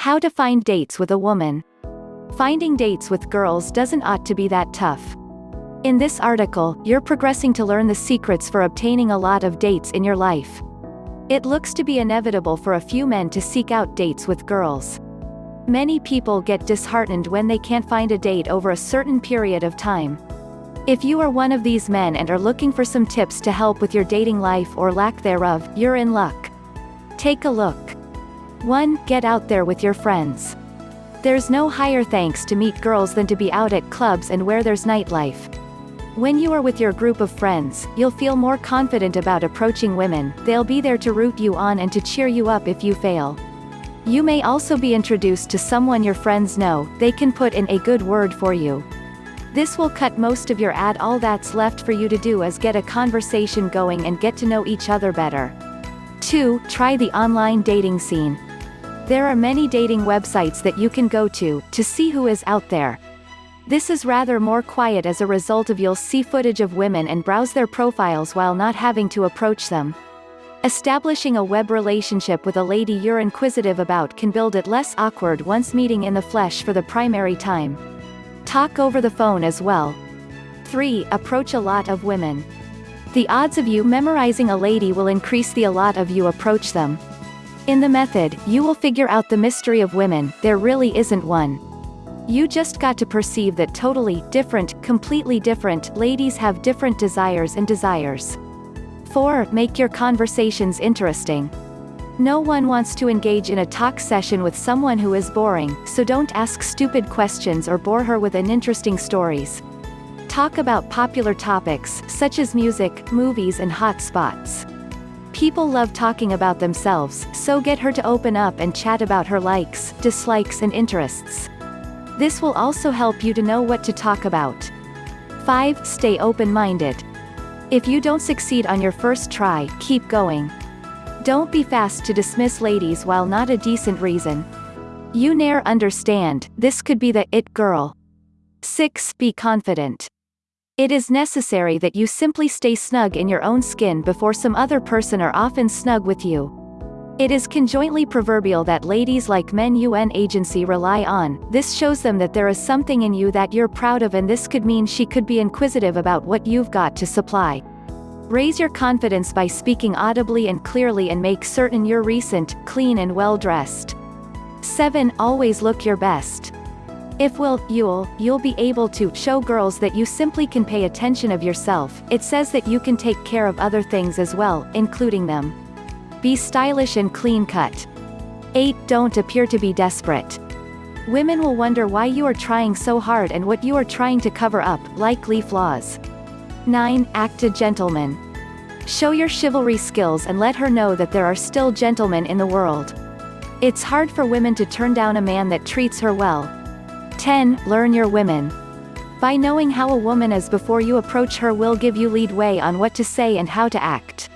How to find dates with a woman. Finding dates with girls doesn't ought to be that tough. In this article, you're progressing to learn the secrets for obtaining a lot of dates in your life. It looks to be inevitable for a few men to seek out dates with girls. Many people get disheartened when they can't find a date over a certain period of time. If you are one of these men and are looking for some tips to help with your dating life or lack thereof, you're in luck. Take a look. 1. Get out there with your friends. There's no higher thanks to meet girls than to be out at clubs and where there's nightlife. When you are with your group of friends, you'll feel more confident about approaching women, they'll be there to root you on and to cheer you up if you fail. You may also be introduced to someone your friends know, they can put in a good word for you. This will cut most of your ad all that's left for you to do is get a conversation going and get to know each other better. 2. Try the online dating scene. There are many dating websites that you can go to, to see who is out there. This is rather more quiet as a result of you'll see footage of women and browse their profiles while not having to approach them. Establishing a web relationship with a lady you're inquisitive about can build it less awkward once meeting in the flesh for the primary time. Talk over the phone as well. 3. Approach a lot of women. The odds of you memorizing a lady will increase the a lot of you approach them. In the method, you will figure out the mystery of women, there really isn't one. You just got to perceive that totally, different, completely different, ladies have different desires and desires. 4. Make your conversations interesting. No one wants to engage in a talk session with someone who is boring, so don't ask stupid questions or bore her with uninteresting stories. Talk about popular topics, such as music, movies and hot spots. People love talking about themselves, so get her to open up and chat about her likes, dislikes and interests. This will also help you to know what to talk about. 5. Stay open-minded. If you don't succeed on your first try, keep going. Don't be fast to dismiss ladies while not a decent reason. You ne'er understand, this could be the it girl. 6. Be confident. It is necessary that you simply stay snug in your own skin before some other person are often snug with you. It is conjointly proverbial that ladies like men UN agency rely on, this shows them that there is something in you that you're proud of and this could mean she could be inquisitive about what you've got to supply. Raise your confidence by speaking audibly and clearly and make certain you're recent, clean and well dressed. 7. Always look your best. If will, you'll, you'll be able to show girls that you simply can pay attention of yourself, it says that you can take care of other things as well, including them. Be stylish and clean-cut. 8. Don't appear to be desperate. Women will wonder why you are trying so hard and what you are trying to cover up, likely flaws. 9. Act a gentleman. Show your chivalry skills and let her know that there are still gentlemen in the world. It's hard for women to turn down a man that treats her well. 10. Learn your women. By knowing how a woman is before you approach her will give you lead way on what to say and how to act.